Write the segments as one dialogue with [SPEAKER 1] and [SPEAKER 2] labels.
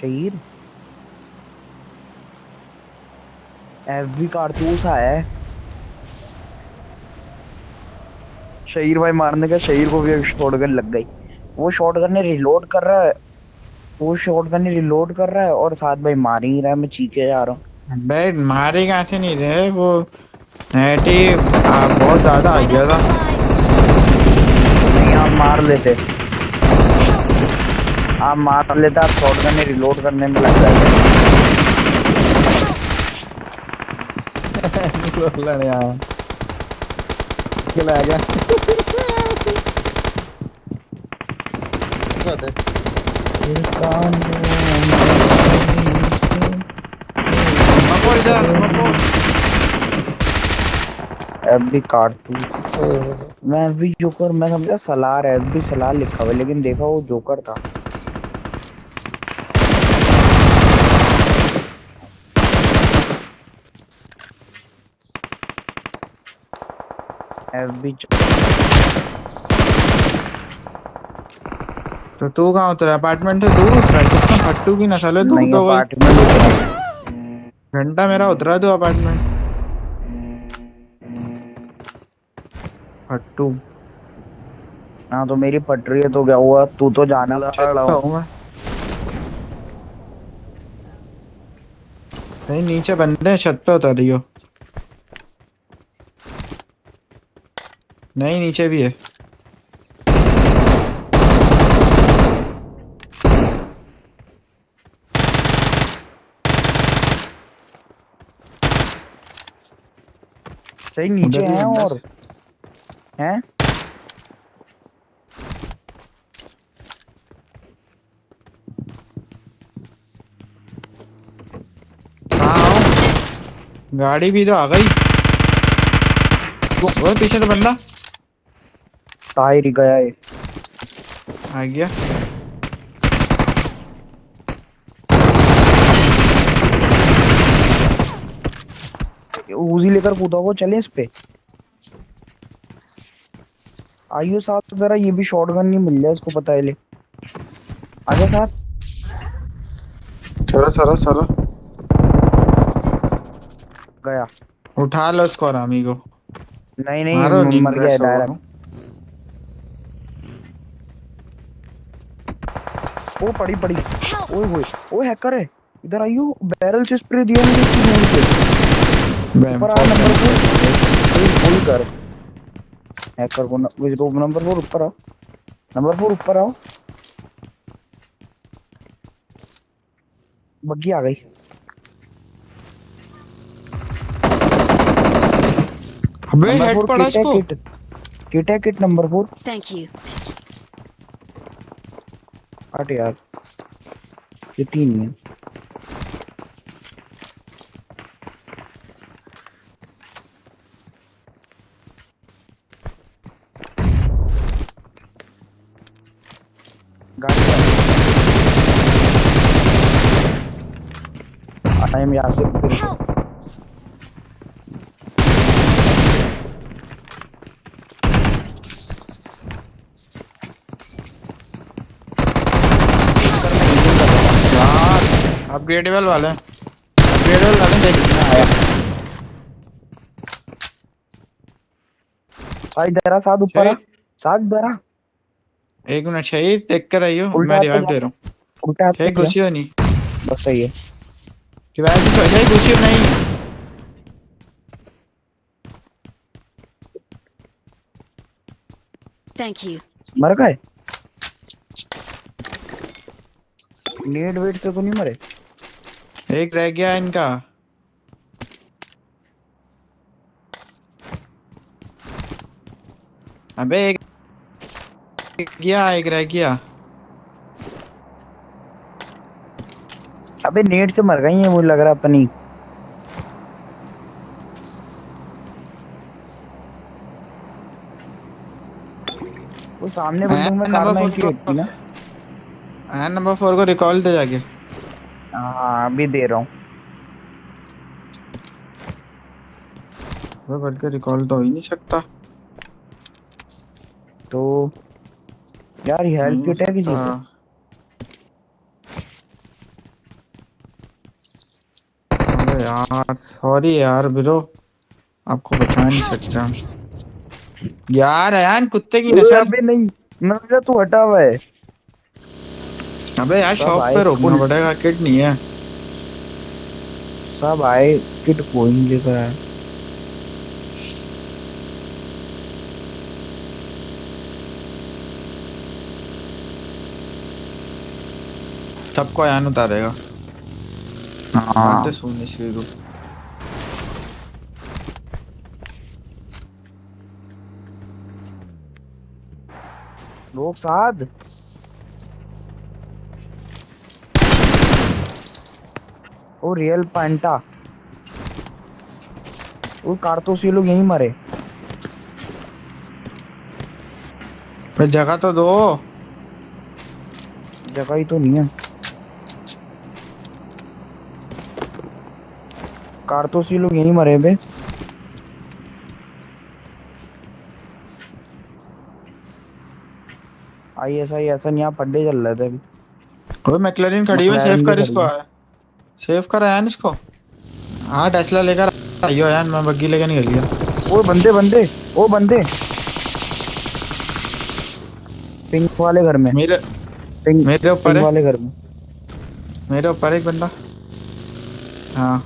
[SPEAKER 1] شہید۔ F B کارتوس آیا ہے۔ شہیر بھائی مارنے کا شہیر کو بھی شارٹ گن لگ گئی۔ وہ شارٹ گن نے ریلوڈ کر رہا ہے۔ وہ شارٹ گن نے ریلوڈ کر رہا ہے اور ساتھ بھائی مار ہی رہا ہے۔ میں چیخے جا رہا ہوں۔
[SPEAKER 2] بھائی مارے کہاں سے نہیں رہے؟ وہ نیٹ ہی آ، بہت زیادہ آ گیا تھا
[SPEAKER 1] نہیں آپ مار لیتے۔ آپ مار لیتے آپ شارٹ گن ریلوڈ کرنے میں لگ
[SPEAKER 2] گیا۔
[SPEAKER 1] ایف بی کارتوس میں ایف بی جوکر میں سمجھا سلار ایف بی سلار لکھا ہوا لیکن دیکھا وہ جوکر تھا۔ ایف بی
[SPEAKER 2] تو تو کہاں اترا اپارٹمنٹ سے دور اترا کتنا پھٹو کی نسل ہے تو تو گھنٹہ میرا اترا تو اپارٹمنٹ پھٹو
[SPEAKER 1] ہاں تو میری پٹری ہے تو کیا ہوا تو تو
[SPEAKER 2] ہوں میں نہیں نیچے بندے ہیں چھت پہ اتر رہی ہو نہیں نیچے بھی ہے
[SPEAKER 1] صحیح نیچے ہیں اور ہیں
[SPEAKER 2] گاڑی بھی تو آ گئی وہ پیچھے تو بندہ
[SPEAKER 1] طاہر ہی گیا ہے
[SPEAKER 2] آ گیا
[SPEAKER 1] اوزی لے کر کودا وہ چلے اس پہ آئیو ساتھ ذرا یہ بھی شارٹ گن نہیں مل جائے اس کو پتا ہے لے آجا ساتھ
[SPEAKER 2] چلو چلو چلو
[SPEAKER 1] گیا
[SPEAKER 2] اٹھا لو اس کو رامی کو
[SPEAKER 1] نہیں نہیں مر گیا ڈائریکٹ وہ پڑی پڑی۔ اوئے ہوئے۔ اوئے ہیکر ہے۔ ادھر آئیو بیرل سے اسپرے دیا مجھے کی نیڈ سے اوپر آ نمبر
[SPEAKER 2] گئی
[SPEAKER 1] وہی وہی کر۔ ہیکر کو نمبر فور اوپر آ نمبر فور اوپر آؤ۔ بگی آ گئی۔
[SPEAKER 2] ابے ہیڈ پڑا اس کو؟
[SPEAKER 1] کٹ۔ ہے kit number four
[SPEAKER 3] Thank you.
[SPEAKER 1] ہٹ یار۔ یہ تین ہے۔ گاڑی یاسر پھر سے
[SPEAKER 3] Help!
[SPEAKER 1] ایک کر میں ہیلنگ کر رہا ہوں
[SPEAKER 2] یار اپ گریڈیبل والے اپ گریڈیبل والے دیکھ
[SPEAKER 1] میں آیا. ادھر آ ساتھ اوپر ساتھ آ
[SPEAKER 2] ایک منٹ شہید دیکھ کر آئیو. میں
[SPEAKER 1] جا
[SPEAKER 2] دے رہا ہوں.
[SPEAKER 1] الٹا ہاتھ
[SPEAKER 2] گھسی ہو نہیں
[SPEAKER 1] بس صحیح ہے.
[SPEAKER 2] ریوائو بھی تو شہید گھسی ہو نہیں
[SPEAKER 3] Thank you.
[SPEAKER 1] مر گئے. نیڈ ویٹ سے تو نہیں مرے.
[SPEAKER 2] ایک رہ گیا ان کا۔ ابے ایک گیا ایک رہ گیا۔
[SPEAKER 1] ابے نیٹ سے مر گئی ہیں مجھے لگ رہا اپنی۔ وہ سامنے بلڈنگ میں کار
[SPEAKER 2] نمبر فور
[SPEAKER 1] نائنٹی
[SPEAKER 2] کو۔
[SPEAKER 1] ایٹ تھی نا۔
[SPEAKER 2] این نمبر فور کو ریکال دے جا کے۔
[SPEAKER 1] ہاں ابھی دے رہا ہوں
[SPEAKER 2] وہ کر کے ریکال تو ہی نہیں سکتا
[SPEAKER 1] تو یار
[SPEAKER 2] ہیلپ
[SPEAKER 1] کٹ ہے کسی کو
[SPEAKER 2] یار سوری
[SPEAKER 1] یار
[SPEAKER 2] برو
[SPEAKER 1] آپ
[SPEAKER 2] کو بچا
[SPEAKER 1] نہیں
[SPEAKER 2] سکتا یار ایان کتے
[SPEAKER 1] کی نشہ نہیں میں تو ہٹا ہوا
[SPEAKER 2] ہے ابے یار
[SPEAKER 1] شاپ
[SPEAKER 2] پہ روکنا پڑے گا
[SPEAKER 1] کٹ نہیں ہے سب آئے کٹ کوئی نہیں لے کر آئے
[SPEAKER 2] سب کو ایان اتارے
[SPEAKER 1] گا ہاں سونی شروع لوگ ساتھ او ریل پینٹا۔ وہ کارتوس یہ لوگ یہیں مرے۔ جگہ تو دو۔ جگہ ہی تو
[SPEAKER 2] نہیں ہے۔ کارتوس یہ
[SPEAKER 1] لوگ
[SPEAKER 2] یہیں
[SPEAKER 1] مرے
[SPEAKER 2] بے۔
[SPEAKER 1] آئی
[SPEAKER 2] ایس
[SPEAKER 1] آئی
[SPEAKER 2] ایسا نہیں یہاں پڈے چل رہے تھے ابھی۔ میکلرین کھڑی ہوئی سیف کر اس
[SPEAKER 1] کو۔ آیا سیو کرا یان اس کو ہاں ٹیسلا
[SPEAKER 2] لے
[SPEAKER 1] کر
[SPEAKER 2] آئیو یان
[SPEAKER 1] میں
[SPEAKER 2] بگی
[SPEAKER 1] لے کے نہیں
[SPEAKER 2] گیا وہ بندے بندے وہ
[SPEAKER 1] بندے پنک والے گھر میں میرے پنک میرے اوپر والے گھر میں میرے اوپر ایک بندہ ہاں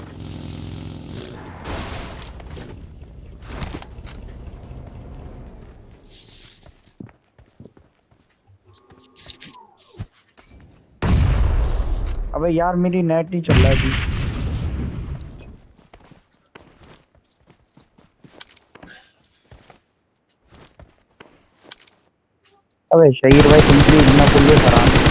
[SPEAKER 1] ابھی یار میری نیٹ نہیں چل رہا جی ابھی شہیر بھائی تم پلیز میں پولیس آرام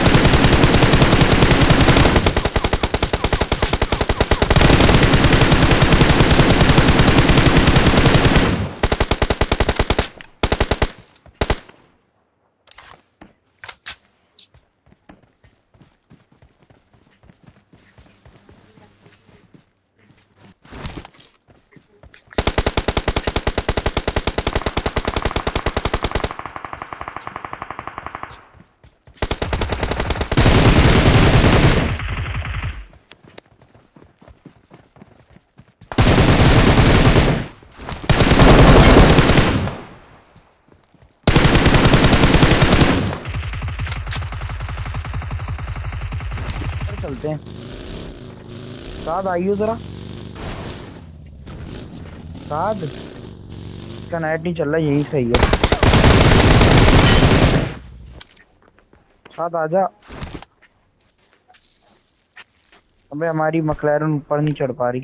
[SPEAKER 1] چلتے ہیں۔ سعد آئیے ذرا۔ سعد، اس کا نیٹ نہیں چل رہا، یہی
[SPEAKER 3] صحیح ہے۔ سعد
[SPEAKER 1] آجا ہمیں ہماری مکلیرن اوپر نہیں
[SPEAKER 3] چڑھ پا رہی۔